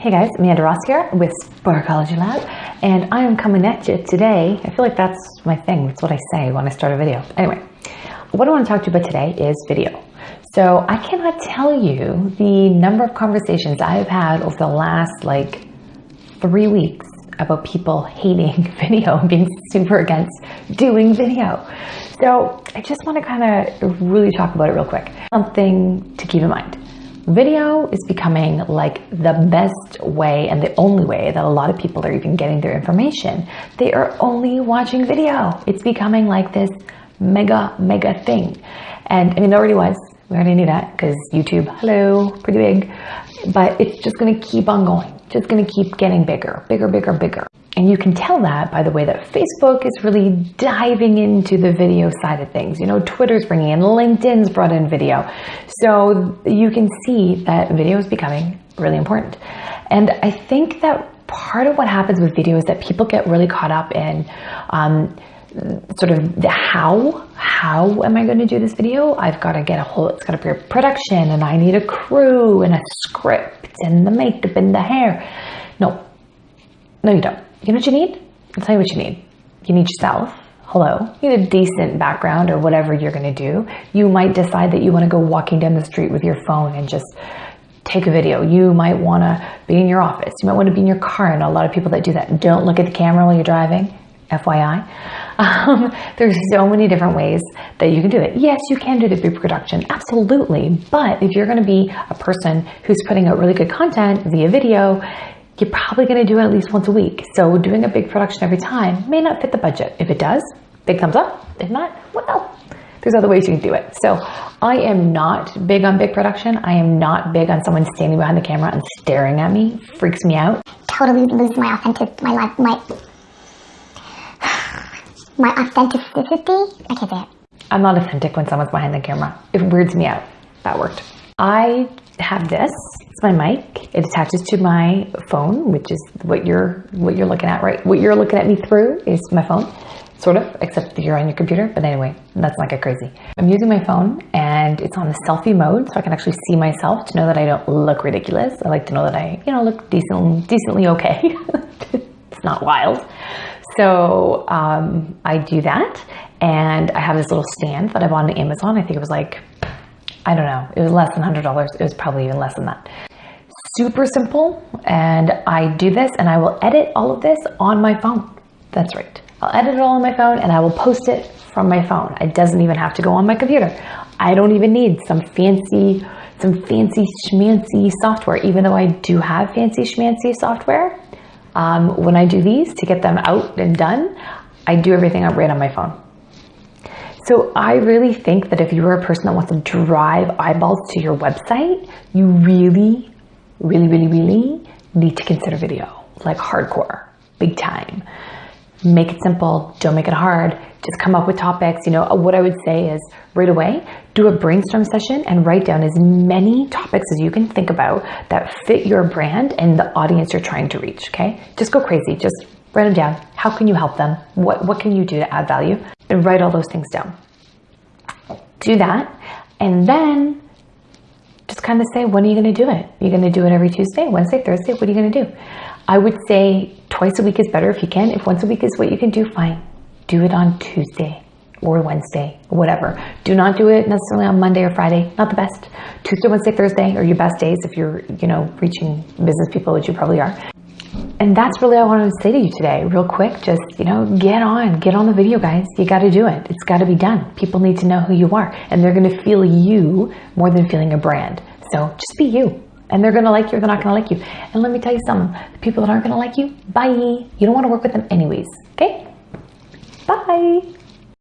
Hey guys, Amanda Ross here with Sportology Lab, and I am coming at you today. I feel like that's my thing. That's what I say when I start a video. Anyway, what I want to talk to you about today is video. So I cannot tell you the number of conversations I've had over the last like three weeks about people hating video and being super against doing video. So I just want to kind of really talk about it real quick. Something to keep in mind Video is becoming like the best way and the only way that a lot of people are even getting their information. They are only watching video. It's becoming like this mega, mega thing. And I mean, it already was. We already knew that because YouTube, hello, pretty big. But it's just going to keep on going. Just going to keep getting bigger, bigger, bigger, bigger. And you can tell that by the way that Facebook is really diving into the video side of things. You know, Twitter's bringing in, LinkedIn's brought in video. So you can see that video is becoming really important. And I think that part of what happens with video is that people get really caught up in um, sort of the how. How am I going to do this video? I've got to get a whole, it's got to be a production and I need a crew and a script and the makeup and the hair. No, no, you don't you know what you need? I'll tell you what you need. You need yourself. Hello. You need a decent background or whatever you're going to do. You might decide that you want to go walking down the street with your phone and just take a video. You might want to be in your office. You might want to be in your car. And a lot of people that do that don't look at the camera while you're driving. FYI. Um, there's so many different ways that you can do it. Yes, you can do the pre-production, absolutely. But if you're going to be a person who's putting out really good content via video, you're probably going to do it at least once a week. So doing a big production every time may not fit the budget. If it does, big thumbs up. If not, well, there's other ways you can do it. So I am not big on big production. I am not big on someone standing behind the camera and staring at me. Freaks me out. Totally lose my authentic, my life, my, my authenticity. I can't say it. I'm not authentic when someone's behind the camera. It weirds me out. That worked. I have this. It's my mic. It attaches to my phone, which is what you're what you're looking at, right? What you're looking at me through is my phone, sort of, except you're on your computer. But anyway, that's not get crazy. I'm using my phone and it's on the selfie mode, so I can actually see myself to know that I don't look ridiculous. I like to know that I, you know, look decent, decently okay. it's not wild. So um, I do that, and I have this little stand that I bought on Amazon. I think it was like I don't know, it was less than $100. It was probably even less than that. Super simple. And I do this and I will edit all of this on my phone. That's right. I'll edit it all on my phone and I will post it from my phone. It doesn't even have to go on my computer. I don't even need some fancy, some fancy schmancy software, even though I do have fancy schmancy software. Um, when I do these to get them out and done, I do everything right on my phone. So I really think that if you are a person that wants to drive eyeballs to your website, you really, really, really, really need to consider video, like hardcore, big time. Make it simple, don't make it hard. Just come up with topics. You know, uh, what I would say is right away, do a brainstorm session and write down as many topics as you can think about that fit your brand and the audience you're trying to reach, okay? Just go crazy, just write them down. How can you help them? What, what can you do to add value? and write all those things down. Do that, and then kind of say, when are you going to do it? You're going to do it every Tuesday, Wednesday, Thursday. What are you going to do? I would say twice a week is better if you can. If once a week is what you can do, fine. Do it on Tuesday or Wednesday, whatever. Do not do it necessarily on Monday or Friday. Not the best. Tuesday, Wednesday, Thursday are your best days if you're, you know, reaching business people, which you probably are and that's really what I wanted to say to you today, real quick. Just, you know, get on, get on the video, guys. You got to do it. It's got to be done. People need to know who you are, and they're going to feel you more than feeling a brand. So just be you. And they're to like you or they're not to like you. And let me tell you something the people that aren't to like you, bye. You don't want to work with them anyways. Okay? Bye.